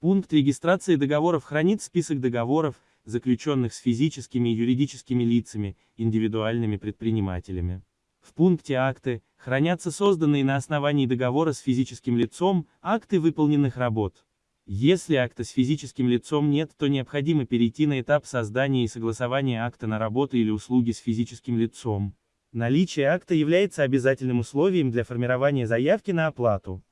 Пункт регистрации договоров хранит список договоров, заключенных с физическими и юридическими лицами, индивидуальными предпринимателями. В пункте «Акты» хранятся созданные на основании договора с физическим лицом, акты выполненных работ. Если акта с физическим лицом нет, то необходимо перейти на этап создания и согласования акта на работу или услуги с физическим лицом. Наличие акта является обязательным условием для формирования заявки на оплату.